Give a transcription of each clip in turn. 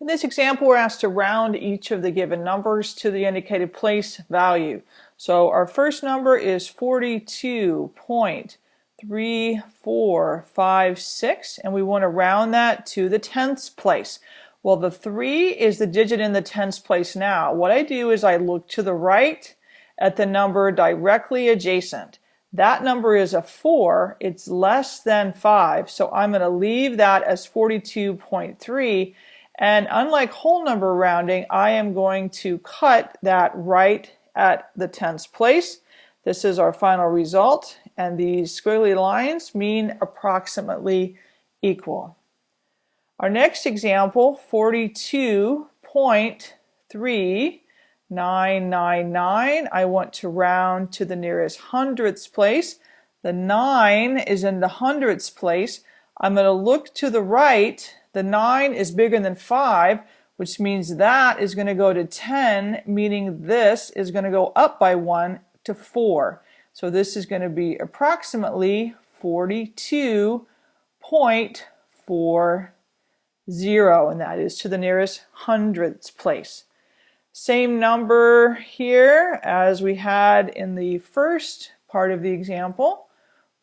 In this example, we're asked to round each of the given numbers to the indicated place value. So our first number is 42.3456, and we want to round that to the tenths place. Well, the 3 is the digit in the tenths place now. What I do is I look to the right at the number directly adjacent. That number is a 4. It's less than 5, so I'm going to leave that as 42.3 and unlike whole number rounding, I am going to cut that right at the tenths place. This is our final result, and these squiggly lines mean approximately equal. Our next example, 42.3999, I want to round to the nearest hundredths place. The 9 is in the hundredths place. I'm going to look to the right the 9 is bigger than 5, which means that is going to go to 10, meaning this is going to go up by 1 to 4. So this is going to be approximately 42.40, and that is to the nearest hundredths place. Same number here as we had in the first part of the example.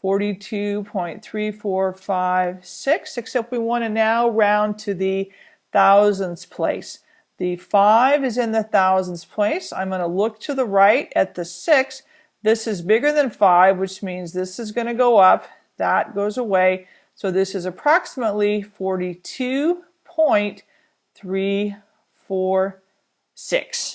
42.3456, except we want to now round to the thousandths place. The 5 is in the thousandths place. I'm going to look to the right at the 6. This is bigger than 5, which means this is going to go up. That goes away. So this is approximately 42.346.